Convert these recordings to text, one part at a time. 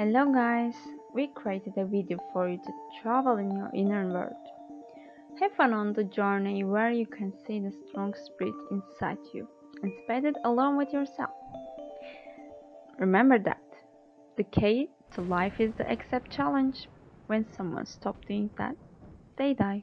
Hello guys, we created a video for you to travel in your inner world. Have fun on the journey where you can see the strong spirit inside you and spend it alone with yourself. Remember that the key to life is to accept challenge. When someone stops doing that, they die.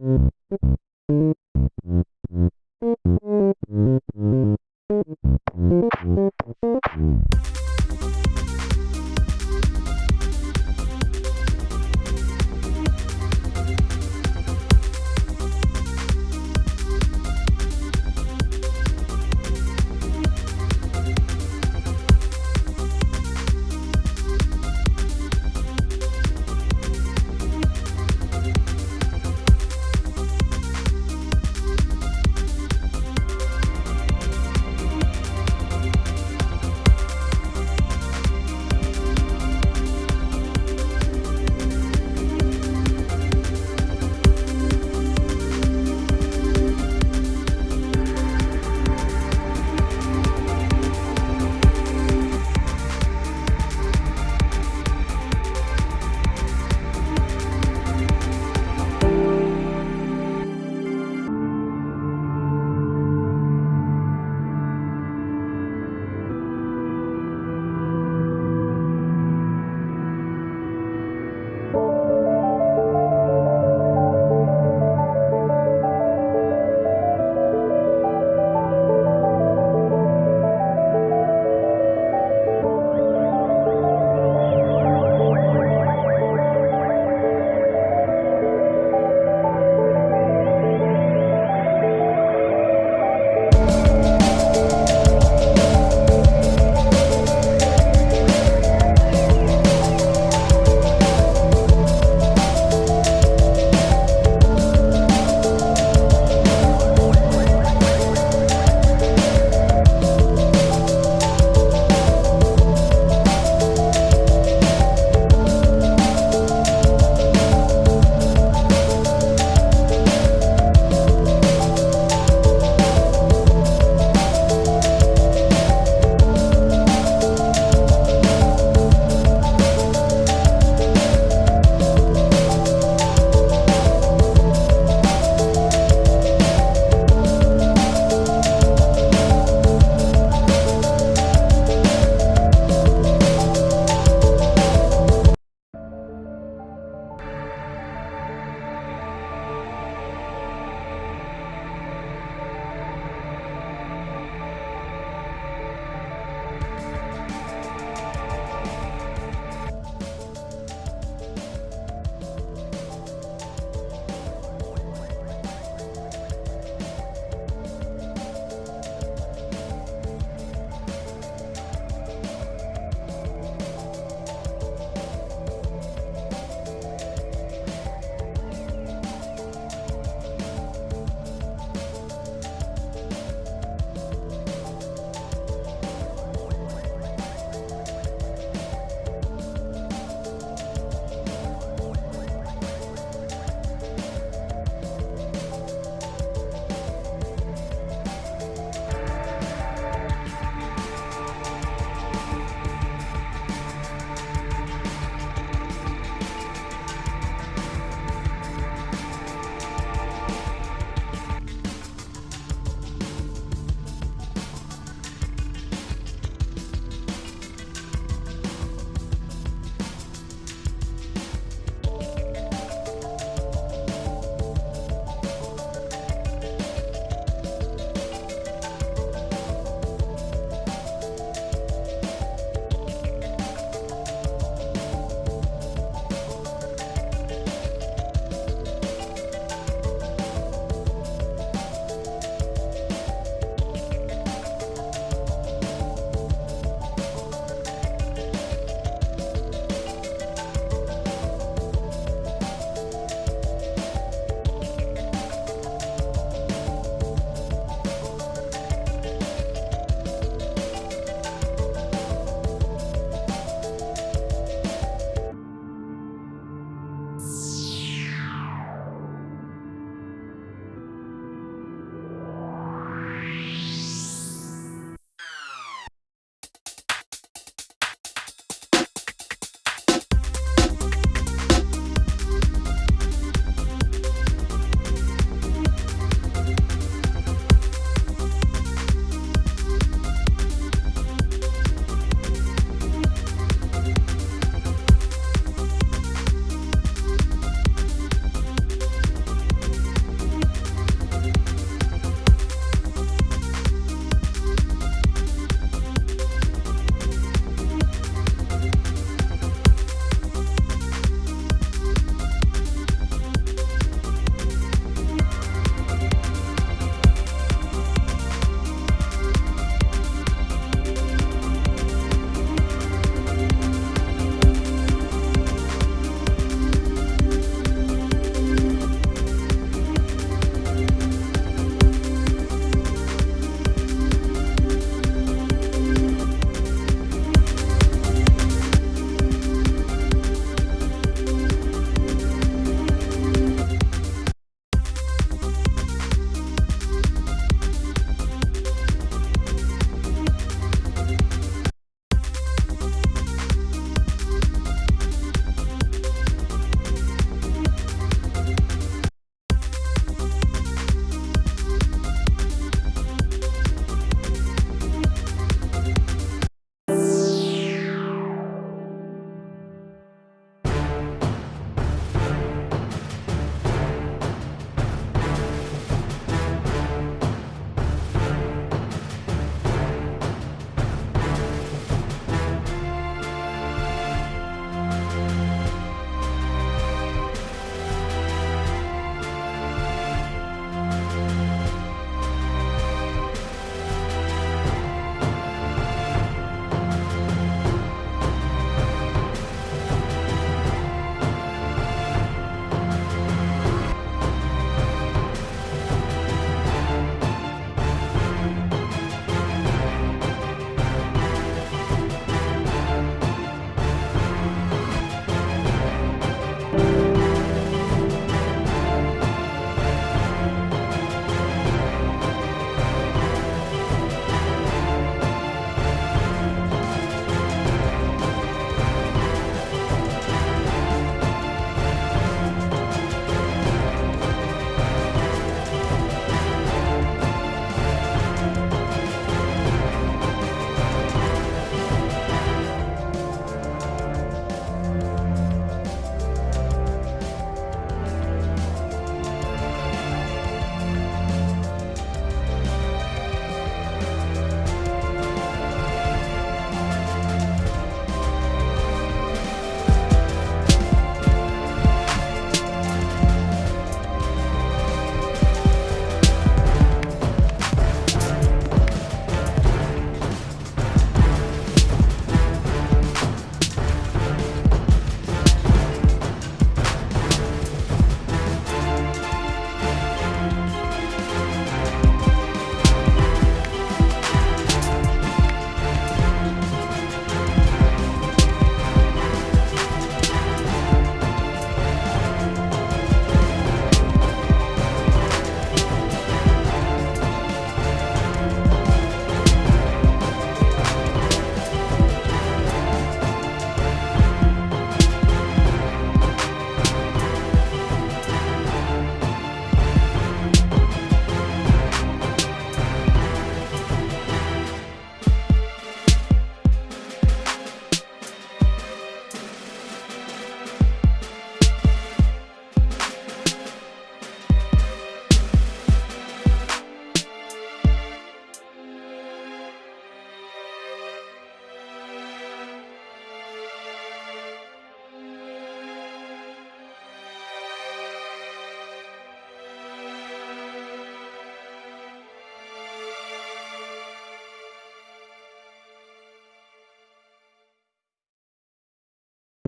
you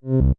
you